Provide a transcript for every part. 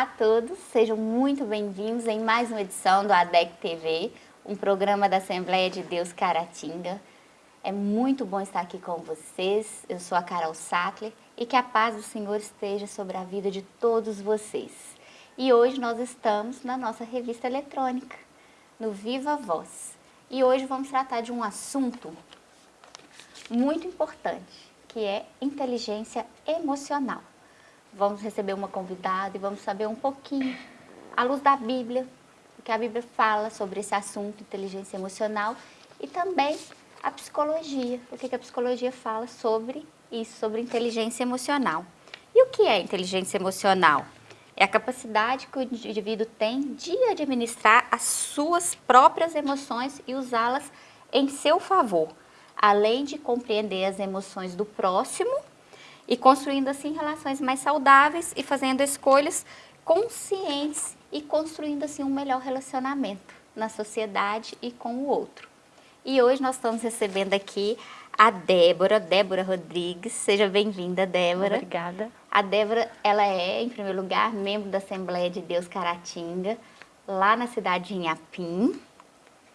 Olá a todos, sejam muito bem-vindos em mais uma edição do ADEC TV, um programa da Assembleia de Deus Caratinga. É muito bom estar aqui com vocês, eu sou a Carol Sattler e que a paz do Senhor esteja sobre a vida de todos vocês. E hoje nós estamos na nossa revista eletrônica, no Viva Voz. E hoje vamos tratar de um assunto muito importante, que é inteligência emocional. Vamos receber uma convidada e vamos saber um pouquinho, à luz da Bíblia, o que a Bíblia fala sobre esse assunto, inteligência emocional, e também a psicologia, o que a psicologia fala sobre isso, sobre inteligência emocional. E o que é inteligência emocional? É a capacidade que o indivíduo tem de administrar as suas próprias emoções e usá-las em seu favor, além de compreender as emoções do próximo e construindo assim relações mais saudáveis e fazendo escolhas conscientes e construindo assim um melhor relacionamento na sociedade e com o outro. E hoje nós estamos recebendo aqui a Débora, Débora Rodrigues. Seja bem-vinda, Débora. Obrigada. A Débora, ela é, em primeiro lugar, membro da Assembleia de Deus Caratinga, lá na cidade de Inhapim,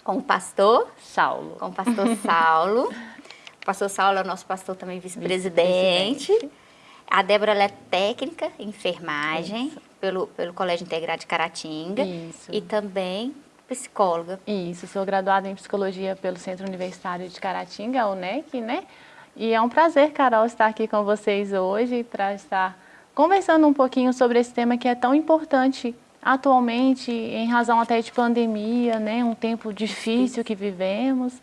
com o pastor Saulo. Com o pastor Saulo. Pastor Saulo é o nosso pastor também vice-presidente. Vice a Débora é técnica em enfermagem pelo, pelo Colégio Integrado de Caratinga. Isso. E também psicóloga. Isso, sou graduada em psicologia pelo Centro Universitário de Caratinga, UNEC, né? E é um prazer, Carol, estar aqui com vocês hoje para estar conversando um pouquinho sobre esse tema que é tão importante atualmente, em razão até de pandemia, né? Um tempo difícil que vivemos.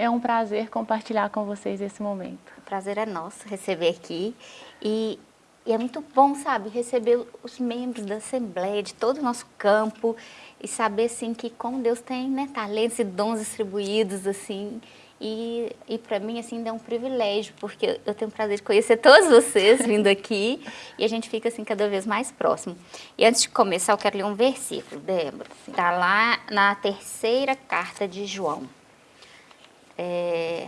É um prazer compartilhar com vocês esse momento. O prazer é nosso receber aqui e, e, é muito bom, sabe, receber os membros da Assembleia, de todo o nosso campo e saber, assim, que como Deus tem né, talentos e dons distribuídos, assim, e, e para mim, assim, é um privilégio, porque eu tenho o prazer de conhecer todos vocês vindo aqui e a gente fica, assim, cada vez mais próximo. E antes de começar, eu quero ler um versículo, Débora. Está lá na terceira carta de João é,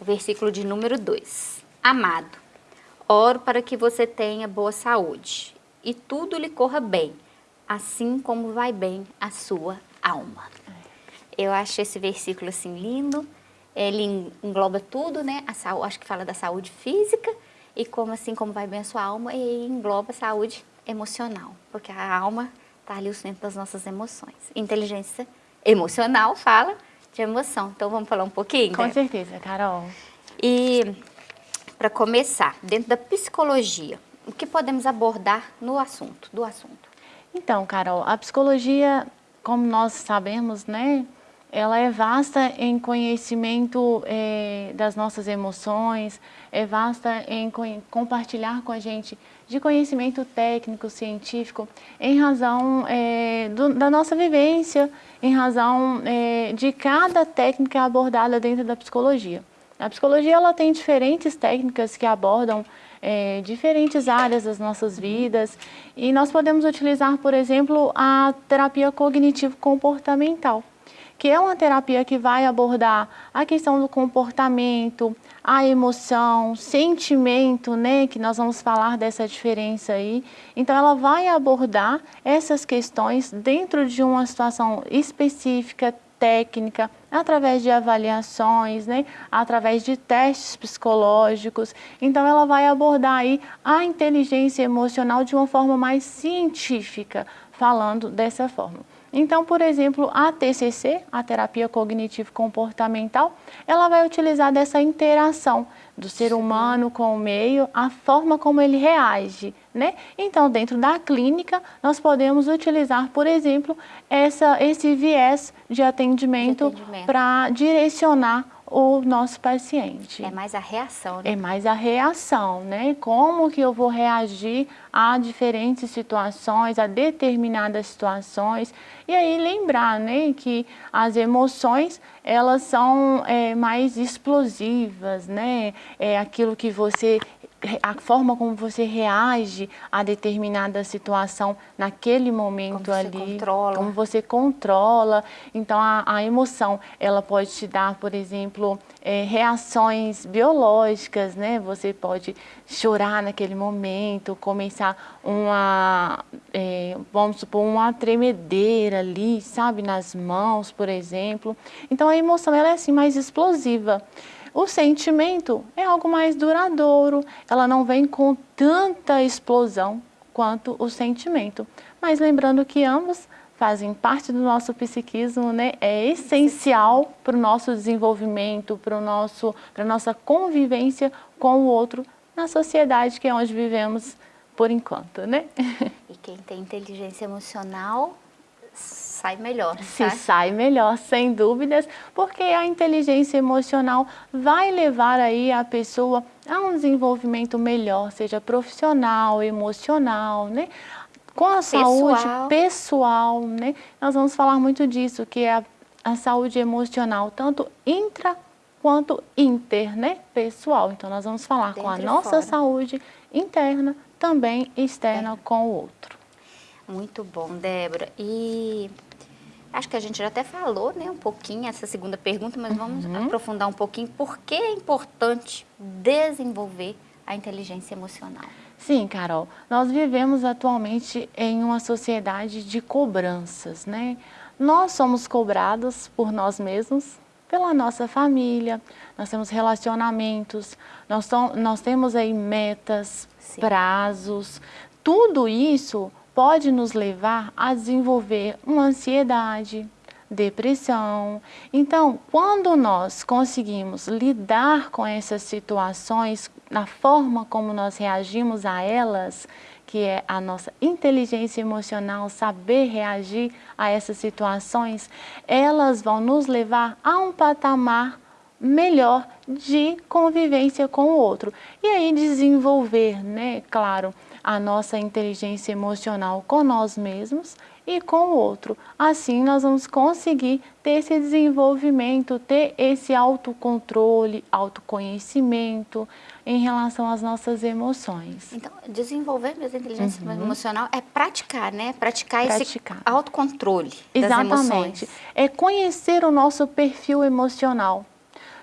o versículo de número 2. Amado, oro para que você tenha boa saúde e tudo lhe corra bem, assim como vai bem a sua alma. Eu acho esse versículo assim lindo, ele engloba tudo, né? A saúde, acho que fala da saúde física e como assim como vai bem a sua alma e engloba a saúde emocional, porque a alma está ali o centro das nossas emoções. Inteligência emocional fala de emoção. Então vamos falar um pouquinho? Com né? certeza, Carol. E para começar, dentro da psicologia, o que podemos abordar no assunto, do assunto? Então, Carol, a psicologia, como nós sabemos, né, ela é vasta em conhecimento é, das nossas emoções, é vasta em compartilhar com a gente de conhecimento técnico, científico, em razão é, do, da nossa vivência, em razão é, de cada técnica abordada dentro da psicologia. A psicologia ela tem diferentes técnicas que abordam é, diferentes áreas das nossas vidas e nós podemos utilizar, por exemplo, a terapia cognitivo-comportamental que é uma terapia que vai abordar a questão do comportamento, a emoção, sentimento, né, que nós vamos falar dessa diferença aí. Então ela vai abordar essas questões dentro de uma situação específica, técnica, através de avaliações, né, através de testes psicológicos. Então ela vai abordar aí a inteligência emocional de uma forma mais científica, falando dessa forma. Então, por exemplo, a TCC, a terapia cognitivo-comportamental, ela vai utilizar dessa interação do ser humano com o meio, a forma como ele reage, né? Então, dentro da clínica, nós podemos utilizar, por exemplo, essa, esse viés de atendimento, atendimento. para direcionar o nosso paciente. É mais a reação, né? É mais a reação, né? Como que eu vou reagir a diferentes situações, a determinadas situações. E aí lembrar, né, que as emoções, elas são é, mais explosivas, né? É aquilo que você a forma como você reage a determinada situação naquele momento como ali, controla. como você controla. Então, a, a, emoção, ela pode te dar, por exemplo, é, reações biológicas, né? Você pode chorar naquele momento, começar uma, é, vamos supor, uma tremedeira ali, sabe, nas mãos, por exemplo. Então a emoção ela é assim mais explosiva. O sentimento é algo mais duradouro, ela não vem com tanta explosão quanto o sentimento. Mas lembrando que ambos fazem parte do nosso psiquismo, né? é essencial para o nosso desenvolvimento, para a nossa convivência com o outro na sociedade que é onde vivemos por enquanto, né? E quem tem inteligência emocional sai melhor, Se sai melhor, sem dúvidas, porque a inteligência emocional vai levar aí a pessoa a um desenvolvimento melhor, seja profissional, emocional, né? Com a pessoal. saúde pessoal, né? Nós vamos falar muito disso, que é a, a saúde emocional, tanto intra quanto inter, né? Pessoal. Então, nós vamos falar Dentro com a nossa fora. saúde interna, também externa é. com o outro. Muito bom, Débora. E acho que a gente já até falou né, um pouquinho essa segunda pergunta, mas vamos uhum. aprofundar um pouquinho. Por que é importante desenvolver a inteligência emocional? Sim, Carol. Nós vivemos atualmente em uma sociedade de cobranças, né? Nós somos cobrados por nós mesmos, pela nossa família, nós temos relacionamentos, nós, nós temos aí metas, Sim. prazos, tudo isso pode nos levar a desenvolver uma ansiedade, depressão. Então, quando nós conseguimos lidar com essas situações, na forma como nós reagimos a elas, que é a nossa inteligência emocional, saber reagir a essas situações, elas vão nos levar a um patamar melhor de convivência com o outro. E aí desenvolver, né, claro, a nossa inteligência emocional com nós mesmos e com o outro. Assim nós vamos conseguir ter esse desenvolvimento, ter esse autocontrole, autoconhecimento em relação às nossas emoções. Então, desenvolver mesmo a inteligência uhum. emocional é praticar, né? Praticar, praticar. esse autocontrole Exatamente. das emoções. É conhecer o nosso perfil emocional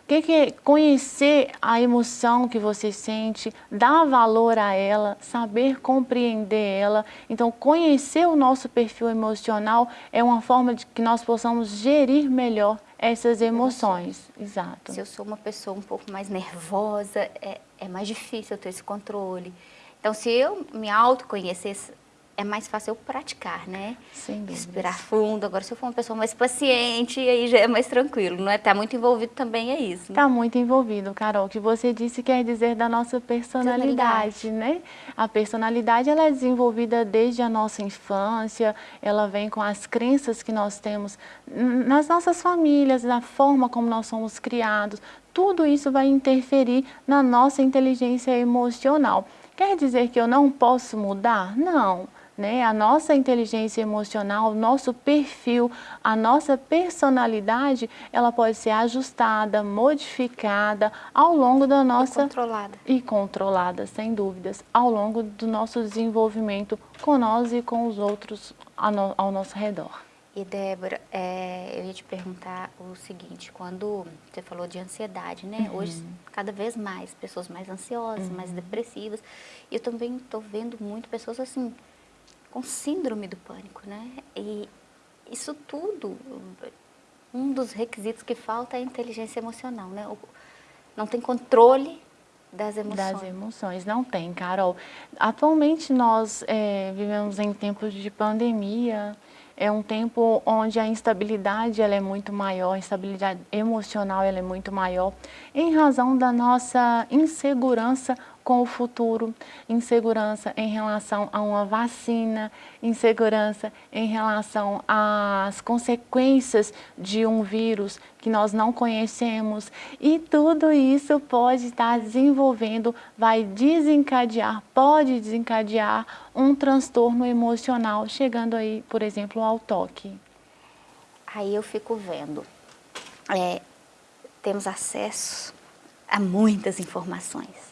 que, que é conhecer a emoção que você sente, dar valor a ela, saber compreender ela. Então, conhecer o nosso perfil emocional é uma forma de que nós possamos gerir melhor essas emoções. Exato. Se eu sou uma pessoa um pouco mais nervosa, é, é mais difícil eu ter esse controle. Então, se eu me autoconhecesse, é mais fácil eu praticar, né? Sim. Respirar fundo. Agora, se eu for uma pessoa mais paciente, aí já é mais tranquilo, não é? Tá muito envolvido também, é isso. Né? Tá muito envolvido, Carol. O que você disse quer dizer da nossa personalidade, personalidade, né? A personalidade, ela é desenvolvida desde a nossa infância, ela vem com as crenças que nós temos nas nossas famílias, na forma como nós somos criados. Tudo isso vai interferir na nossa inteligência emocional. Quer dizer que eu não posso mudar? Não. Né? A nossa inteligência emocional, o nosso perfil, a nossa personalidade, ela pode ser ajustada, modificada ao longo da nossa... E controlada. E controlada, sem dúvidas, ao longo do nosso desenvolvimento com nós e com os outros ao nosso redor. E Débora, é, eu ia te perguntar o seguinte, quando você falou de ansiedade, né? Uhum. Hoje, cada vez mais, pessoas mais ansiosas, uhum. mais depressivas. E eu também estou vendo muito pessoas assim, com síndrome do pânico, né? E isso tudo, um dos requisitos que falta é a inteligência emocional, né? Não tem controle das emoções. Das emoções, não tem, Carol. Atualmente nós é, vivemos em tempos de pandemia, é um tempo onde a instabilidade ela é muito maior, a instabilidade emocional ela é muito maior, em razão da nossa insegurança com o futuro, insegurança em relação a uma vacina, insegurança em relação às consequências de um vírus que nós não conhecemos. E tudo isso pode estar desenvolvendo, vai desencadear, pode desencadear um transtorno emocional, chegando aí, por exemplo, ao toque. Aí eu fico vendo, é, temos acesso a muitas informações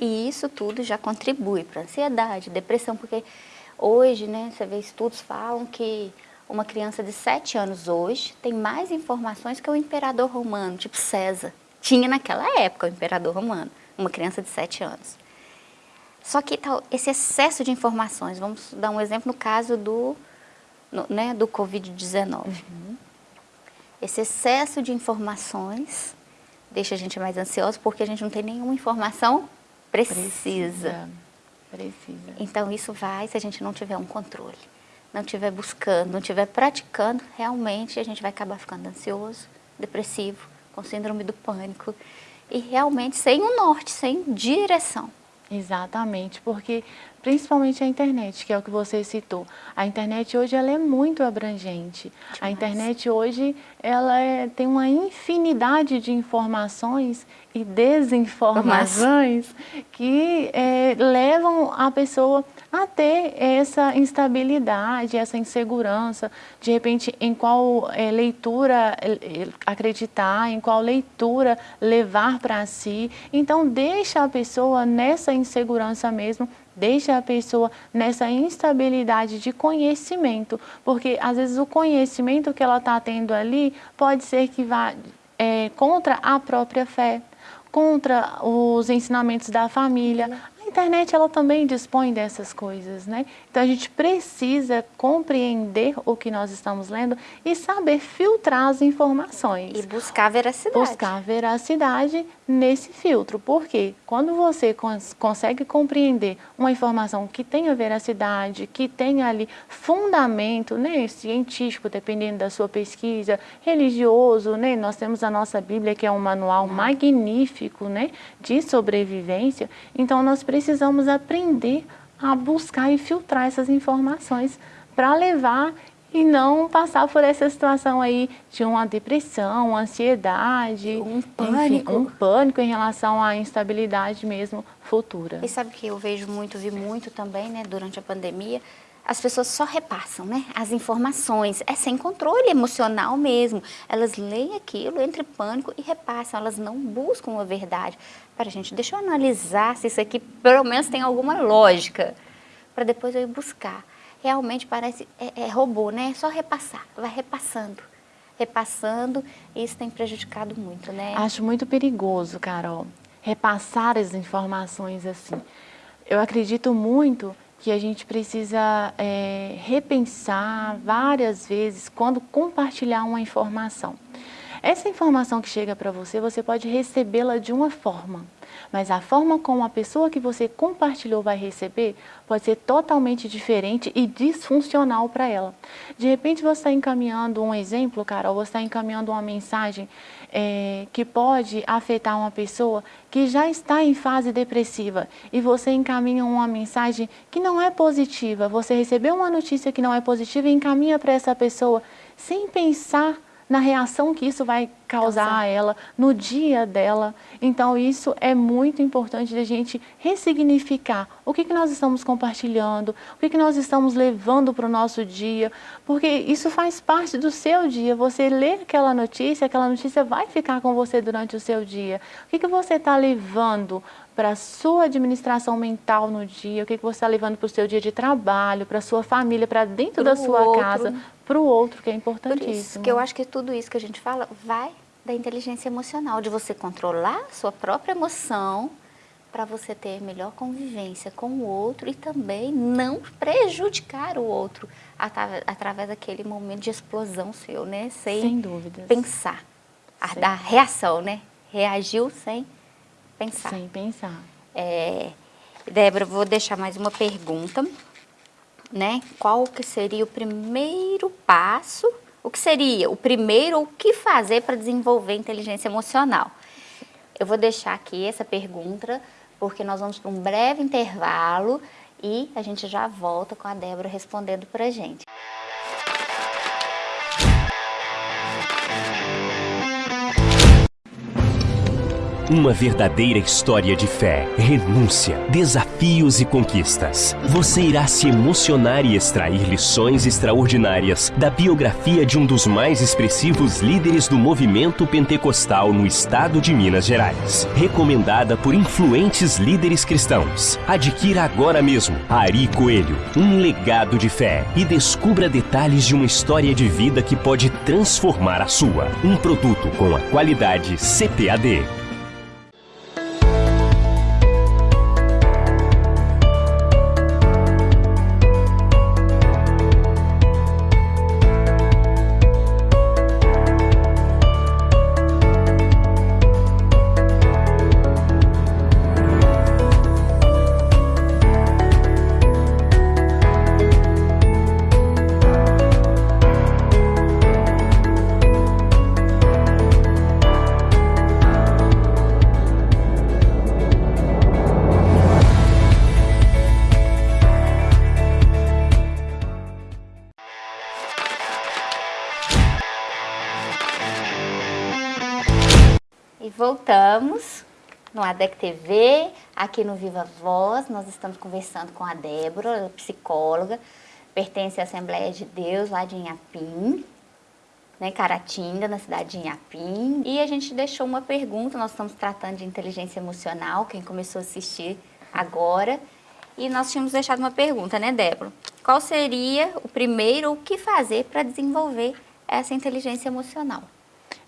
e isso tudo já contribui para ansiedade, depressão, porque hoje, né, você vê estudos falam que uma criança de 7 anos hoje tem mais informações que o imperador romano, tipo César. Tinha naquela época o imperador romano, uma criança de 7 anos. Só que tal, esse excesso de informações, vamos dar um exemplo no caso do, no, né, do Covid-19. Uhum. Esse excesso de informações deixa a gente mais ansioso porque a gente não tem nenhuma informação precisa. Precisa. precisa. Então isso vai se a gente não tiver um controle, não estiver buscando, não estiver praticando, realmente a gente vai acabar ficando ansioso, depressivo, com síndrome do pânico e realmente sem um norte, sem direção. Exatamente, porque principalmente a internet, que é o que você citou. A internet hoje ela é muito abrangente. Demais. A internet hoje ela é, tem uma infinidade de informações e desinformações que é, levam a pessoa a ter essa instabilidade, essa insegurança, de repente em qual é, leitura é, acreditar, em qual leitura levar para si. Então deixa a pessoa nessa insegurança mesmo, deixa a pessoa nessa instabilidade de conhecimento, porque às vezes o conhecimento que ela está tendo ali pode ser que vá é, contra a própria fé, contra os ensinamentos da família, internet ela também dispõe dessas coisas, né? Então a gente precisa compreender o que nós estamos lendo e saber filtrar as informações. E buscar veracidade. Buscar veracidade nesse filtro. Porque quando você cons consegue compreender uma informação que tenha veracidade, que tenha ali fundamento né, científico, dependendo da sua pesquisa, religioso, né? Nós temos a nossa Bíblia, que é um manual magnífico né, de sobrevivência. Então nós precisamos precisamos aprender a buscar e filtrar essas informações para levar e não passar por essa situação aí de uma depressão, uma ansiedade, um pânico, enfim, um pânico em relação à instabilidade mesmo futura. E sabe que eu vejo muito, vi muito também, né, durante a pandemia, as pessoas só repassam né, as informações, é sem controle emocional mesmo. Elas leem aquilo, entre pânico e repassam, elas não buscam a verdade. Para gente, deixa eu analisar se isso aqui pelo menos tem alguma lógica, para depois eu ir buscar. Realmente parece, é, é robô, né? É só repassar, vai repassando repassando, e isso tem prejudicado muito, né? Acho muito perigoso, Carol, repassar as informações assim. Eu acredito muito que a gente precisa é, repensar várias vezes quando compartilhar uma informação. Essa informação que chega para você, você pode recebê-la de uma forma, mas a forma como a pessoa que você compartilhou vai receber pode ser totalmente diferente e disfuncional para ela. De repente você está encaminhando um exemplo, Carol, você está encaminhando uma mensagem é, que pode afetar uma pessoa que já está em fase depressiva e você encaminha uma mensagem que não é positiva, você recebeu uma notícia que não é positiva e encaminha para essa pessoa sem pensar na reação que isso vai causar a ela, no dia dela. Então isso é muito importante a gente ressignificar o que, que nós estamos compartilhando, o que, que nós estamos levando para o nosso dia, porque isso faz parte do seu dia. Você lê aquela notícia, aquela notícia vai ficar com você durante o seu dia. O que, que você está levando para a sua administração mental no dia, o que, que você está levando para o seu dia de trabalho, para a sua família, para dentro pro da sua outro. casa, para o outro, que é importantíssimo. Por isso que eu acho que tudo isso que a gente fala vai da inteligência emocional, de você controlar a sua própria emoção para você ter melhor convivência com o outro e também não prejudicar o outro através daquele momento de explosão seu, né? Sem, sem dúvidas. pensar, a, da reação, né? Reagiu sem pensar. Sem pensar. É, Débora, vou deixar mais uma pergunta né? Qual que seria o primeiro passo? O que seria o primeiro, o que fazer para desenvolver inteligência emocional? Eu vou deixar aqui essa pergunta, porque nós vamos para um breve intervalo e a gente já volta com a Débora respondendo para a gente. Uma verdadeira história de fé, renúncia, desafios e conquistas. Você irá se emocionar e extrair lições extraordinárias da biografia de um dos mais expressivos líderes do movimento pentecostal no estado de Minas Gerais. Recomendada por influentes líderes cristãos. Adquira agora mesmo Ari Coelho, um legado de fé e descubra detalhes de uma história de vida que pode transformar a sua. Um produto com a qualidade CPAD. Voltamos no ADEC TV, aqui no Viva Voz. Nós estamos conversando com a Débora, ela é psicóloga, pertence à Assembleia de Deus lá de Inhapim, né, Caratinga, na cidade de Inhapim. E a gente deixou uma pergunta, nós estamos tratando de inteligência emocional, quem começou a assistir agora. E nós tínhamos deixado uma pergunta, né, Débora? Qual seria o primeiro, o que fazer para desenvolver essa inteligência emocional?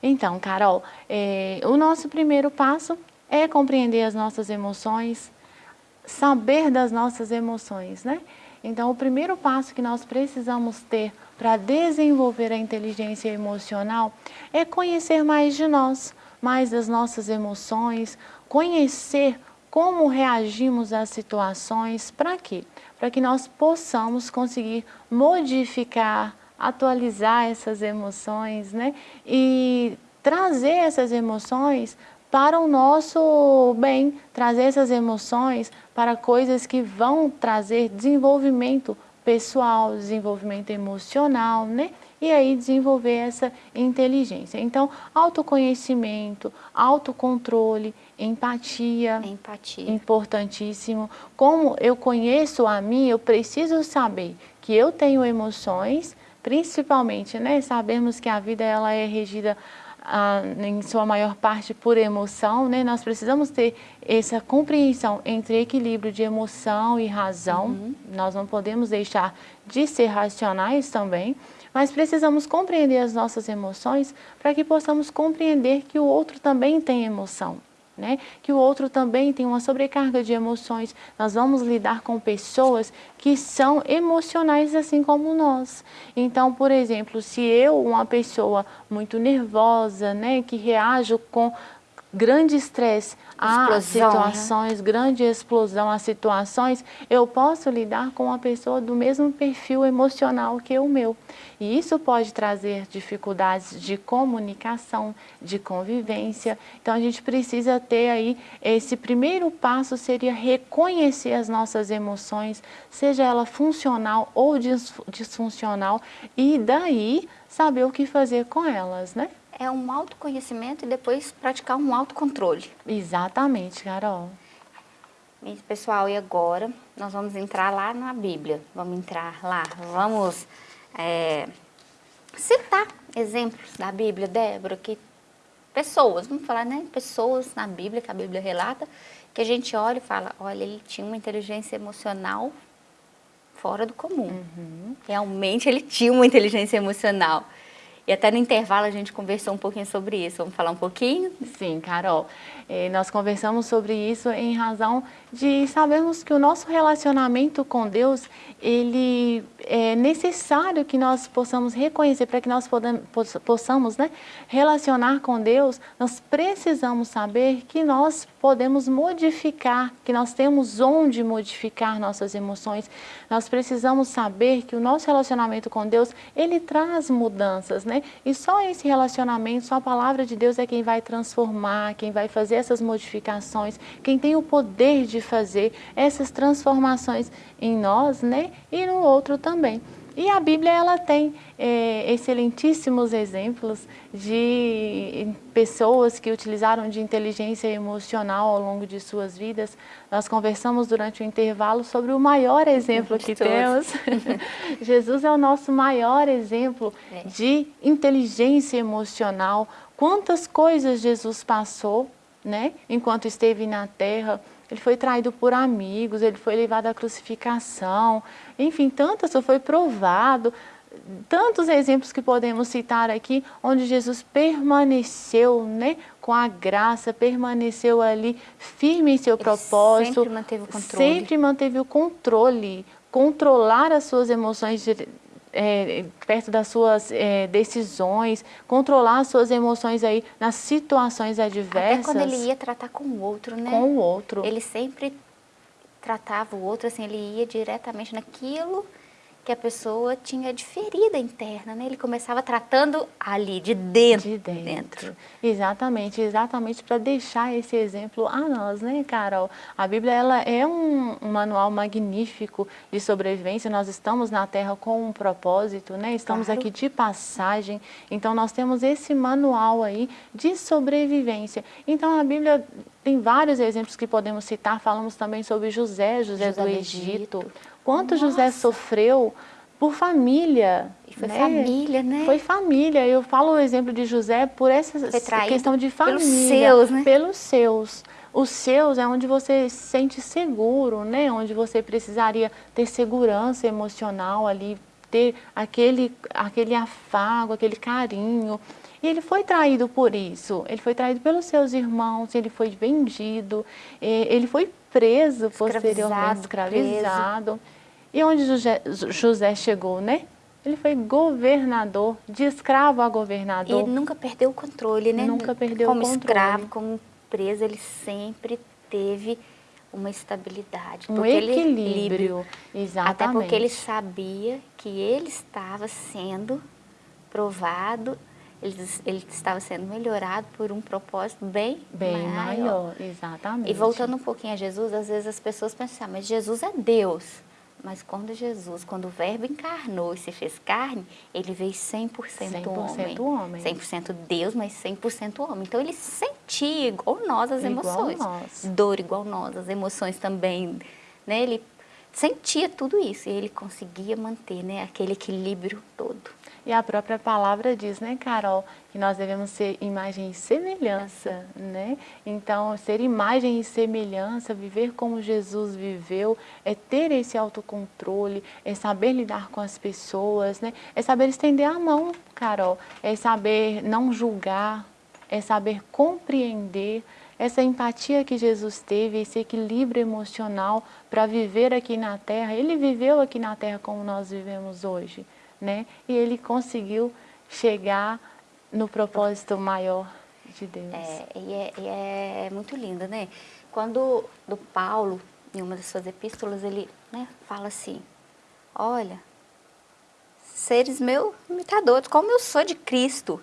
Então, Carol, é, o nosso primeiro passo é compreender as nossas emoções, saber das nossas emoções, né? Então, o primeiro passo que nós precisamos ter para desenvolver a inteligência emocional é conhecer mais de nós, mais das nossas emoções, conhecer como reagimos às situações, para quê? Para que nós possamos conseguir modificar, atualizar essas emoções, né? E trazer essas emoções para o nosso bem, trazer essas emoções para coisas que vão trazer desenvolvimento pessoal, desenvolvimento emocional, né? E aí desenvolver essa inteligência. Então, autoconhecimento, autocontrole, empatia, empatia, importantíssimo. Como eu conheço a mim, eu preciso saber que eu tenho emoções, principalmente, né? Sabemos que a vida ela é regida ah, em sua maior parte por emoção, né? Nós precisamos ter essa compreensão entre equilíbrio de emoção e razão. Uhum. Nós não podemos deixar de ser racionais também, mas precisamos compreender as nossas emoções para que possamos compreender que o outro também tem emoção né? que o outro também tem uma sobrecarga de emoções. Nós vamos lidar com pessoas que são emocionais assim como nós. Então, por exemplo, se eu, uma pessoa muito nervosa, né, que reajo com grande estresse a né? situações, né? grande explosão a situações, eu posso lidar com uma pessoa do mesmo perfil emocional que o meu. E isso pode trazer dificuldades de comunicação, de convivência. Então a gente precisa ter aí, esse primeiro passo seria reconhecer as nossas emoções, seja ela funcional ou disfuncional, e daí saber o que fazer com elas, né? É um autoconhecimento e depois praticar um autocontrole. Exatamente, Carol. Pessoal, e agora nós vamos entrar lá na Bíblia. Vamos entrar lá, vamos é, citar exemplos da Bíblia, Débora, que pessoas, vamos falar, né? Pessoas na Bíblia, que a Bíblia relata, que a gente olha e fala, olha, ele tinha uma inteligência emocional fora do comum. Uhum. Realmente ele tinha uma inteligência emocional. E até no intervalo a gente conversou um pouquinho sobre isso. Vamos falar um pouquinho? Sim, Carol. Eh, nós conversamos sobre isso em razão de sabermos que o nosso relacionamento com Deus, ele é necessário que nós possamos reconhecer, para que nós possamos né, relacionar com Deus, nós precisamos saber que nós podemos modificar, que nós temos onde modificar nossas emoções. Nós precisamos saber que o nosso relacionamento com Deus, ele traz mudanças, né? E só esse relacionamento, só a palavra de Deus é quem vai transformar, quem vai fazer essas modificações, quem tem o poder de fazer essas transformações em nós, né? E no outro também. E a Bíblia ela tem é, excelentíssimos exemplos de pessoas que utilizaram de inteligência emocional ao longo de suas vidas. Nós conversamos durante o intervalo sobre o maior exemplo que temos. Jesus é o nosso maior exemplo é. de inteligência emocional. Quantas coisas Jesus passou né, enquanto esteve na terra, ele foi traído por amigos, ele foi levado à crucificação, enfim, tantas, foi provado, tantos exemplos que podemos citar aqui, onde Jesus permaneceu né, com a graça, permaneceu ali firme em seu ele propósito. Sempre manteve o controle. Sempre manteve o controle, controlar as suas emoções é, perto das suas é, decisões, controlar as suas emoções aí nas situações adversas. Até quando ele ia tratar com o outro, né? Com o outro. Ele sempre tratava o outro, assim, ele ia diretamente naquilo que a pessoa tinha de ferida interna, né? Ele começava tratando ali, de dentro. De dentro. dentro. Exatamente, exatamente para deixar esse exemplo a nós, né, Carol? A Bíblia, ela é um, um, manual magnífico de sobrevivência, nós estamos na Terra com um propósito, né? Estamos claro. aqui de passagem, então nós temos esse manual aí de sobrevivência. Então a Bíblia tem vários exemplos que podemos citar, falamos também sobre José, José, José do Egito. Egito. Quanto Nossa. José sofreu por família. E foi né? família, né? Foi família. Eu falo o exemplo de José por essa questão de família. Pelos seus, né? Pelos seus. Os seus é onde você se sente seguro, né? Onde você precisaria ter segurança emocional ali, ter aquele, aquele afago, aquele carinho. E ele foi traído por isso. Ele foi traído pelos seus irmãos, ele foi vendido, ele foi preso posteriormente, escravizado. E onde José, José chegou, né? Ele foi governador, de escravo a governador. E ele nunca perdeu o controle, né? Nunca perdeu como o controle. Como escravo, como preso, ele sempre teve uma estabilidade. Um equilíbrio, ele, exatamente. Até porque ele sabia que ele estava sendo provado ele, ele estava sendo melhorado por um propósito bem, bem maior. maior. Exatamente. E voltando um pouquinho a Jesus, às vezes as pessoas pensam, ah, mas Jesus é Deus. Mas quando Jesus, quando o verbo encarnou e se fez carne, ele veio 100%, 100 homem. homem. 100% Deus, mas 100% homem. Então ele sentia igual nós as igual emoções. Nós. Dor igual nós, as emoções também. Né? Ele sentia tudo isso e ele conseguia manter né, aquele equilíbrio todo. E a própria palavra diz, né, Carol, que nós devemos ser imagem e semelhança, né? Então, ser imagem e semelhança, viver como Jesus viveu, é ter esse autocontrole, é saber lidar com as pessoas, né? É saber estender a mão, Carol, é saber não julgar, é saber compreender, essa empatia que Jesus teve, esse equilíbrio emocional para viver aqui na Terra, Ele viveu aqui na Terra como nós vivemos hoje né? E ele conseguiu chegar no propósito maior de Deus. É, e é, e é muito lindo, né? Quando do Paulo, em uma das suas epístolas, ele né, fala assim, olha, seres meus imitadores, como eu sou de Cristo.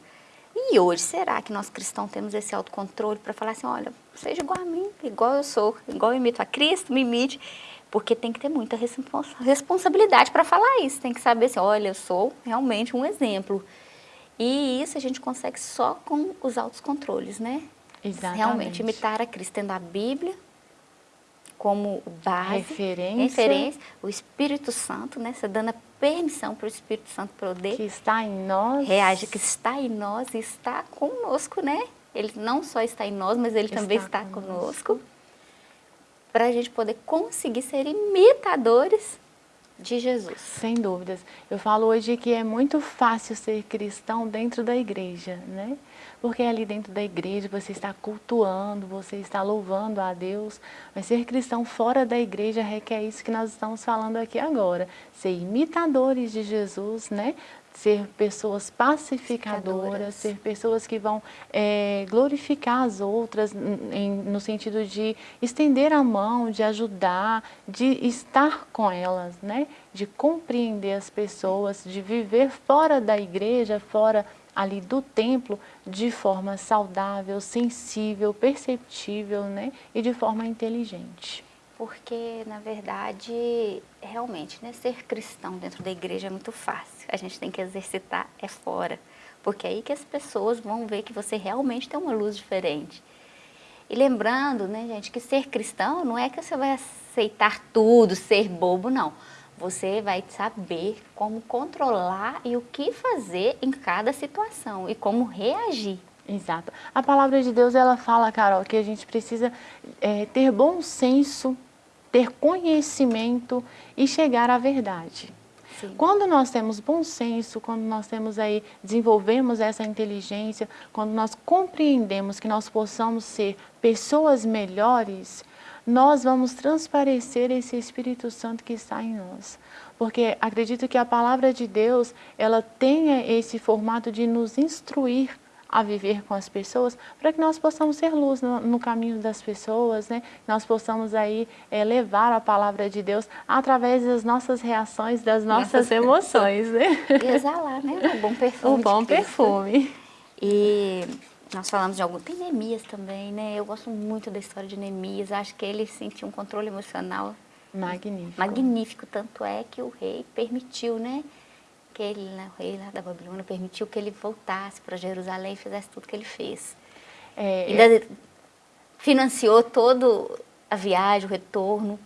E hoje, será que nós cristãos temos esse autocontrole para falar assim, olha, seja igual a mim, igual eu sou, igual eu imito a Cristo, me imite. Porque tem que ter muita responsabilidade para falar isso. Tem que saber assim, olha, eu sou realmente um exemplo. E isso a gente consegue só com os altos controles, né? Exatamente. Realmente imitar a Cristo, tendo a Bíblia como base, referência, referência o Espírito Santo, né? Você dando a permissão para o Espírito Santo poder que está em nós, reage, que está em nós e está conosco, né? Ele não só está em nós, mas ele está também está conosco. conosco para a gente poder conseguir ser imitadores de Jesus. Sem dúvidas. Eu falo hoje que é muito fácil ser cristão dentro da igreja, né? Porque ali dentro da igreja você está cultuando, você está louvando a Deus, mas ser cristão fora da igreja requer isso que nós estamos falando aqui agora. Ser imitadores de Jesus, né? Ser pessoas pacificadoras, ser pessoas que vão é, glorificar as outras em, no sentido de estender a mão, de ajudar, de estar com elas, né? de compreender as pessoas, de viver fora da igreja, fora ali do templo, de forma saudável, sensível, perceptível né? e de forma inteligente porque, na verdade, realmente, né, ser cristão dentro da igreja é muito fácil. A gente tem que exercitar é fora, porque é aí que as pessoas vão ver que você realmente tem uma luz diferente. E lembrando, né, gente, que ser cristão não é que você vai aceitar tudo, ser bobo, não. Você vai saber como controlar e o que fazer em cada situação e como reagir. Exato. A palavra de Deus, ela fala, Carol, que a gente precisa é, ter bom senso ter conhecimento e chegar à verdade. Sim. Quando nós temos bom senso, quando nós temos aí, desenvolvemos essa inteligência, quando nós compreendemos que nós possamos ser pessoas melhores, nós vamos transparecer esse Espírito Santo que está em nós. Porque acredito que a palavra de Deus, ela tenha esse formato de nos instruir a viver com as pessoas, para que nós possamos ser luz no, no, caminho das pessoas, né? Nós possamos aí é, levar a palavra de Deus através das nossas reações, das nossas emoções, né? E exalar, né? O bom perfume. O bom perfume. E nós falamos de algum... Tem Neemias também, né? Eu gosto muito da história de Neemias. Acho que ele sentiu um controle emocional magnífico. Magnífico. Tanto é que o rei permitiu, né? Ele, né, o rei lá da Babilônia, permitiu que ele voltasse para Jerusalém e fizesse tudo que ele fez. É, Ainda é... financiou toda a viagem, o retorno.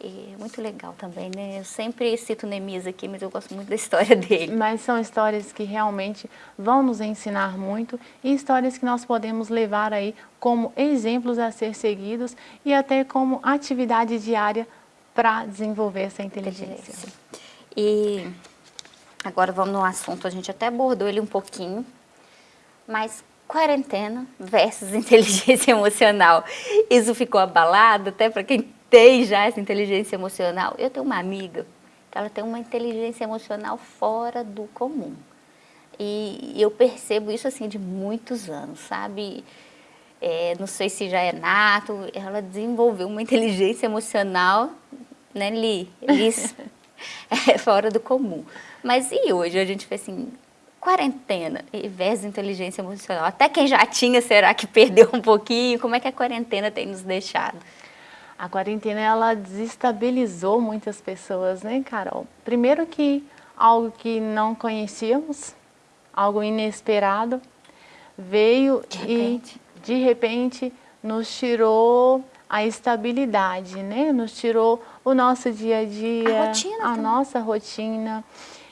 E é muito legal também, né? Eu sempre cito Neemias aqui, mas eu gosto muito da história dele. Mas são histórias que realmente vão nos ensinar muito e histórias que nós podemos levar aí como exemplos a ser seguidos e até como atividade diária para desenvolver essa inteligência. inteligência. E Agora vamos no assunto, a gente até abordou ele um pouquinho, mas quarentena versus inteligência emocional. Isso ficou abalado, até para quem tem já essa inteligência emocional. Eu tenho uma amiga que ela tem uma inteligência emocional fora do comum. E eu percebo isso assim de muitos anos, sabe? É, não sei se já é nato, ela desenvolveu uma inteligência emocional, né, Li? Liz, é fora do comum. Mas e hoje? A gente fez assim, quarentena versus inteligência emocional. Até quem já tinha, será que perdeu um pouquinho? Como é que a quarentena tem nos deixado? A quarentena, ela desestabilizou muitas pessoas, né, Carol? Primeiro que algo que não conhecíamos, algo inesperado, veio de e, de repente, nos tirou a estabilidade, né? Nos tirou o nosso dia a dia, a, rotina a nossa rotina.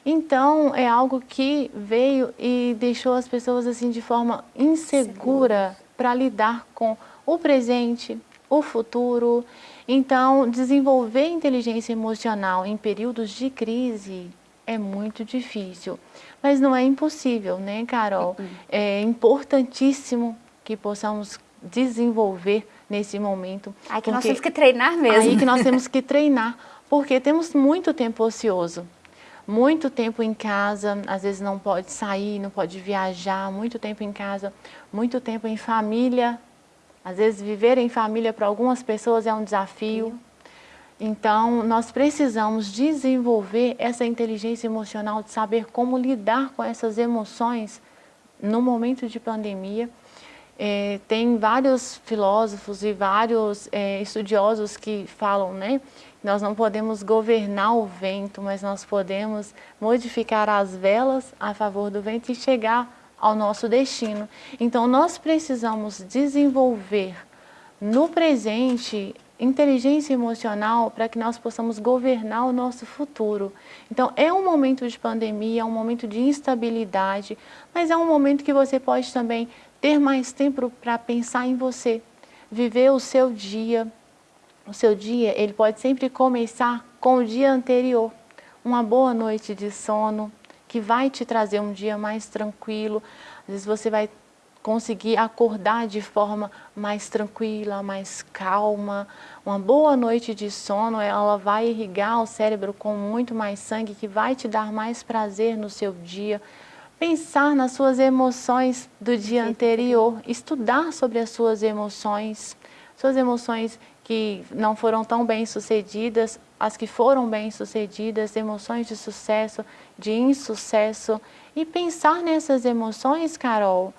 Então, é algo que veio e deixou as pessoas assim de forma insegura para lidar com o presente, o futuro. Então, desenvolver inteligência emocional em períodos de crise é muito difícil. Mas não é impossível, né, Carol? Uhum. É importantíssimo que possamos desenvolver nesse momento. Aí que nós temos que treinar mesmo. Aí que nós temos que treinar, porque temos muito tempo ocioso muito tempo em casa, às vezes não pode sair, não pode viajar, muito tempo em casa, muito tempo em família. Às vezes viver em família para algumas pessoas é um desafio. Então, nós precisamos desenvolver essa inteligência emocional de saber como lidar com essas emoções no momento de pandemia. É, tem vários filósofos e vários é, estudiosos que falam né, nós não podemos governar o vento, mas nós podemos modificar as velas a favor do vento e chegar ao nosso destino. Então, nós precisamos desenvolver no presente inteligência emocional para que nós possamos governar o nosso futuro. Então, é um momento de pandemia, é um momento de instabilidade, mas é um momento que você pode também ter mais tempo para pensar em você, viver o seu dia, o seu dia ele pode sempre começar com o dia anterior. Uma boa noite de sono, que vai te trazer um dia mais tranquilo. Às vezes você vai conseguir acordar de forma mais tranquila, mais calma. Uma boa noite de sono, ela vai irrigar o cérebro com muito mais sangue, que vai te dar mais prazer no seu dia. Pensar nas suas emoções do dia anterior, estudar sobre as suas emoções, suas emoções que não foram tão bem sucedidas, as que foram bem sucedidas, emoções de sucesso, de insucesso. E pensar nessas emoções, Carol,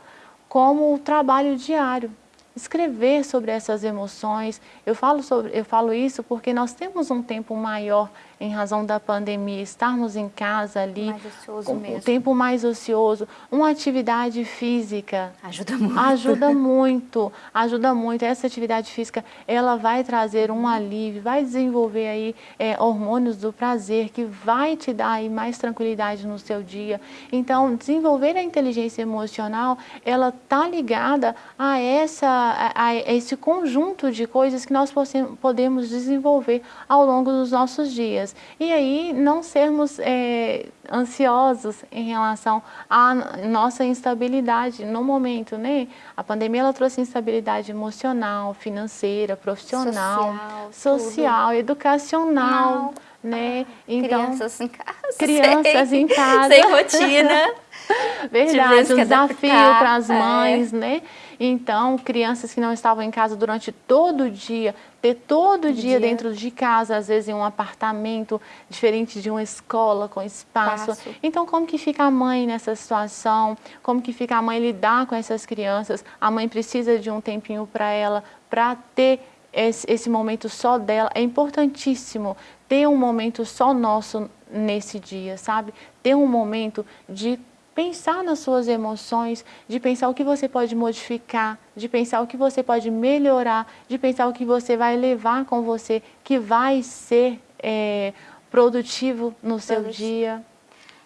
como o trabalho diário escrever sobre essas emoções. Eu falo, sobre, eu falo isso porque nós temos um tempo maior em razão da pandemia, estarmos em casa ali, ocioso mesmo. o tempo mais ocioso, uma atividade física. Ajuda muito. Ajuda muito, ajuda muito. Essa atividade física, ela vai trazer um alívio, vai desenvolver aí é, hormônios do prazer, que vai te dar aí mais tranquilidade no seu dia. Então, desenvolver a inteligência emocional, ela está ligada a essa a, a esse conjunto de coisas que nós podemos desenvolver ao longo dos nossos dias. E aí não sermos é, ansiosos em relação à nossa instabilidade no momento, né? A pandemia ela trouxe instabilidade emocional, financeira, profissional, social, social educacional. Não. Né? Então, crianças em casa. Crianças sem, em casa. Sem rotina. Verdade, um desafio para as é. mães, é. né? Então, crianças que não estavam em casa durante todo o dia, ter todo o dia, dia, dentro de casa, às vezes em um apartamento, diferente de uma escola com espaço. Passo. Então, como que fica a mãe nessa situação? Como que fica a mãe lidar com essas crianças? A mãe precisa de um tempinho para ela, para ter esse, esse momento só dela. É importantíssimo ter um momento só nosso nesse dia, sabe? Ter um momento de pensar nas suas emoções, de pensar o que você pode modificar, de pensar o que você pode melhorar, de pensar o que você vai levar com você, que vai ser é, produtivo no seu dia.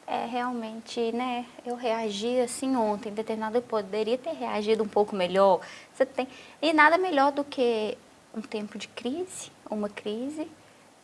É, realmente, né, eu reagi assim ontem, determinado eu poderia ter reagido um pouco melhor. Você tem, e nada melhor do que um tempo de crise, uma crise,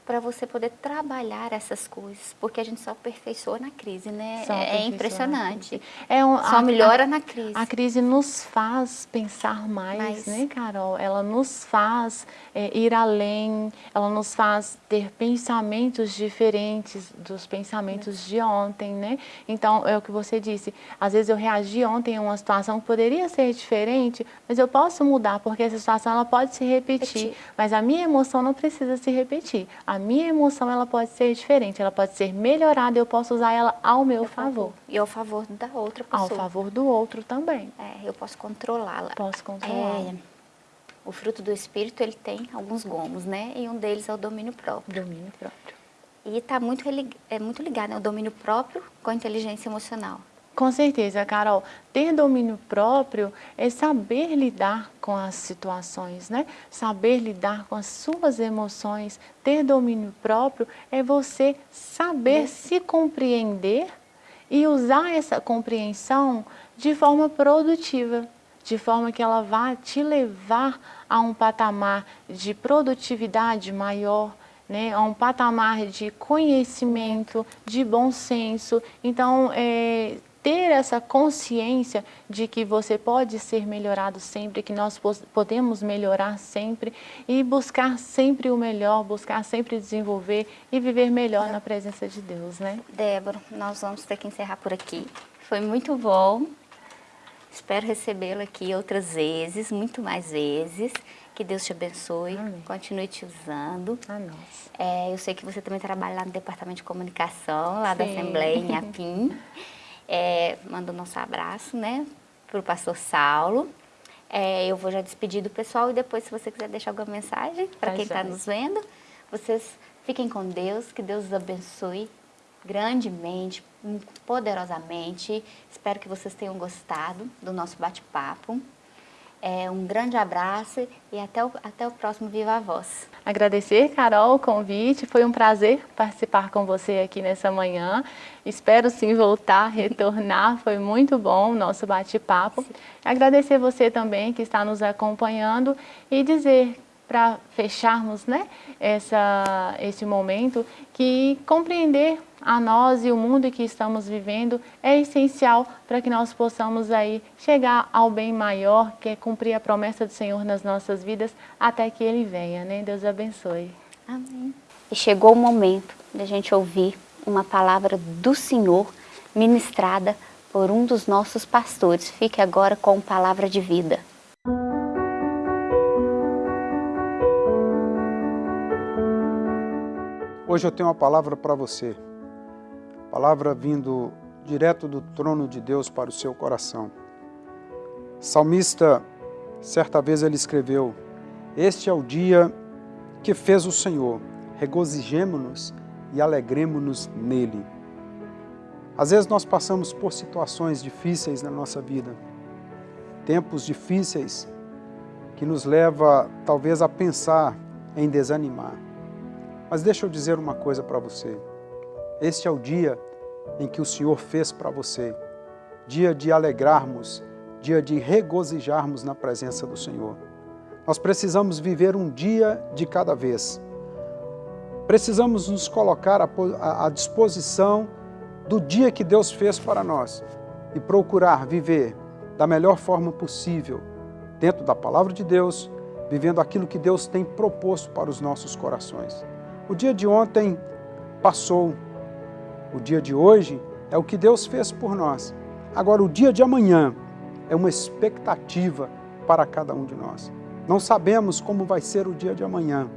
para você poder trabalhar essas coisas, porque a gente só aperfeiçoa na crise, né? Só é impressionante. É um, só a, melhora a, na crise. A crise nos faz pensar mais, mais. né, Carol? Ela nos faz é, ir além, ela nos faz ter pensamentos diferentes dos pensamentos de ontem, né? Então, é o que você disse, às vezes eu reagi ontem a uma situação que poderia ser diferente, mas eu posso mudar, porque essa situação ela pode se repetir, repetir. mas a minha emoção não precisa se repetir a minha emoção ela pode ser diferente, ela pode ser melhorada, eu posso usar ela ao meu favor. E ao favor da outra pessoa. Ao favor do outro também. É, eu posso controlá-la. Posso controlá-la. É, o fruto do Espírito, ele tem alguns gomos, né? E um deles é o domínio próprio. Domínio próprio. E está muito, é muito ligado, né? O domínio próprio com a inteligência emocional. Com certeza, Carol. Ter domínio próprio é saber lidar com as situações, né? Saber lidar com as suas emoções. Ter domínio próprio é você saber se compreender e usar essa compreensão de forma produtiva, de forma que ela vá te levar a um patamar de produtividade maior, né, a um patamar de conhecimento, de bom senso. Então, é, ter essa consciência de que você pode ser melhorado sempre, que nós podemos melhorar sempre e buscar sempre o melhor, buscar sempre desenvolver e viver melhor na presença de Deus, né? Débora, nós vamos ter que encerrar por aqui. Foi muito bom. Espero recebê-lo aqui outras vezes, muito mais vezes. Que Deus te abençoe, Amém. continue te usando. É, eu sei que você também trabalha lá no Departamento de Comunicação, lá Sim. da Assembleia, em Apim. É, manda o nosso abraço, né, para o pastor Saulo. É, eu vou já despedir do pessoal e depois, se você quiser deixar alguma mensagem para tá quem está nos vendo, vocês fiquem com Deus, que Deus os abençoe grandemente, poderosamente. Espero que vocês tenham gostado do nosso bate-papo. É, um grande abraço e até o, até o próximo Viva a Voz. Agradecer, Carol, o convite. Foi um prazer participar com você aqui nessa manhã. Espero sim voltar, retornar. Foi muito bom o nosso bate-papo. Agradecer você também que está nos acompanhando e dizer para fecharmos né, essa, esse momento, que compreender a nós e o mundo que estamos vivendo é essencial para que nós possamos aí chegar ao bem maior, que é cumprir a promessa do Senhor nas nossas vidas, até que Ele venha, né? Deus abençoe. Amém. E chegou o momento da gente ouvir uma palavra do Senhor ministrada por um dos nossos pastores. Fique agora com palavra de vida. Hoje eu tenho uma palavra para você. Palavra vindo direto do trono de Deus para o seu coração. Salmista, certa vez ele escreveu, Este é o dia que fez o Senhor, regozijemo-nos e alegremo-nos nele. Às vezes nós passamos por situações difíceis na nossa vida, tempos difíceis que nos leva talvez a pensar em desanimar. Mas deixa eu dizer uma coisa para você. Este é o dia em que o Senhor fez para você. Dia de alegrarmos, dia de regozijarmos na presença do Senhor. Nós precisamos viver um dia de cada vez. Precisamos nos colocar à disposição do dia que Deus fez para nós e procurar viver da melhor forma possível, dentro da palavra de Deus, vivendo aquilo que Deus tem proposto para os nossos corações. O dia de ontem passou. O dia de hoje é o que Deus fez por nós. Agora, o dia de amanhã é uma expectativa para cada um de nós. Não sabemos como vai ser o dia de amanhã,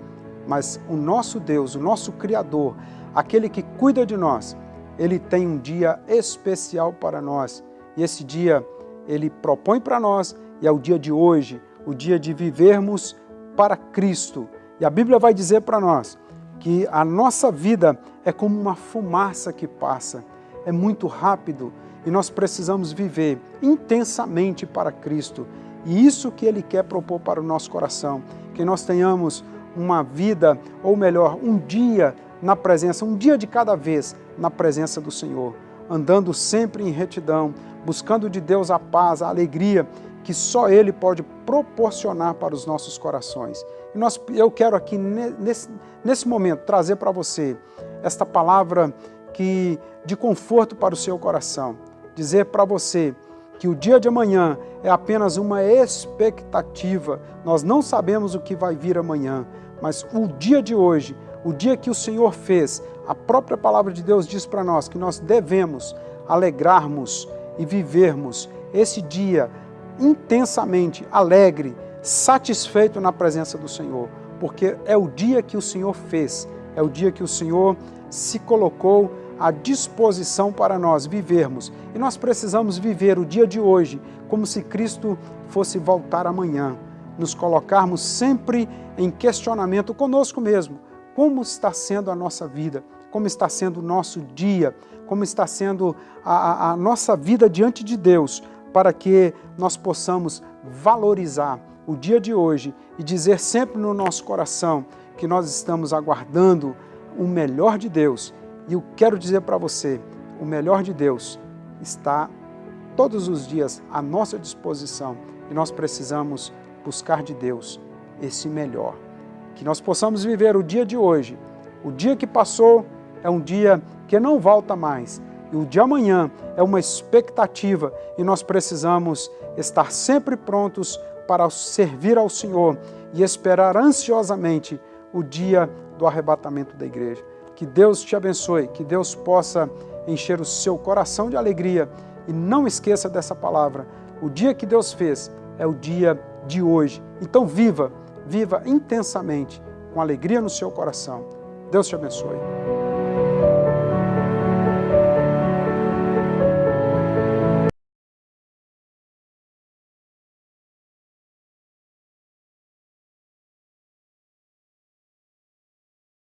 mas o nosso Deus, o nosso Criador, aquele que cuida de nós, ele tem um dia especial para nós. E esse dia ele propõe para nós e é o dia de hoje, o dia de vivermos para Cristo. E a Bíblia vai dizer para nós que a nossa vida é como uma fumaça que passa, é muito rápido e nós precisamos viver intensamente para Cristo. E isso que Ele quer propor para o nosso coração, que nós tenhamos uma vida, ou melhor, um dia na presença, um dia de cada vez na presença do Senhor, andando sempre em retidão, buscando de Deus a paz, a alegria que só Ele pode proporcionar para os nossos corações. E nós, eu quero aqui, nesse, nesse momento, trazer para você esta palavra que, de conforto para o seu coração. Dizer para você que o dia de amanhã é apenas uma expectativa. Nós não sabemos o que vai vir amanhã, mas o dia de hoje, o dia que o Senhor fez, a própria palavra de Deus diz para nós que nós devemos alegrarmos e vivermos esse dia intensamente alegre, satisfeito na presença do Senhor, porque é o dia que o Senhor fez, é o dia que o Senhor se colocou à disposição para nós vivermos. E nós precisamos viver o dia de hoje como se Cristo fosse voltar amanhã, nos colocarmos sempre em questionamento conosco mesmo. Como está sendo a nossa vida? Como está sendo o nosso dia? Como está sendo a, a nossa vida diante de Deus? para que nós possamos valorizar o dia de hoje e dizer sempre no nosso coração que nós estamos aguardando o melhor de Deus. E eu quero dizer para você, o melhor de Deus está todos os dias à nossa disposição e nós precisamos buscar de Deus esse melhor. Que nós possamos viver o dia de hoje. O dia que passou é um dia que não volta mais, e o de amanhã é uma expectativa e nós precisamos estar sempre prontos para servir ao Senhor e esperar ansiosamente o dia do arrebatamento da igreja. Que Deus te abençoe, que Deus possa encher o seu coração de alegria e não esqueça dessa palavra. O dia que Deus fez é o dia de hoje. Então viva, viva intensamente, com alegria no seu coração. Deus te abençoe.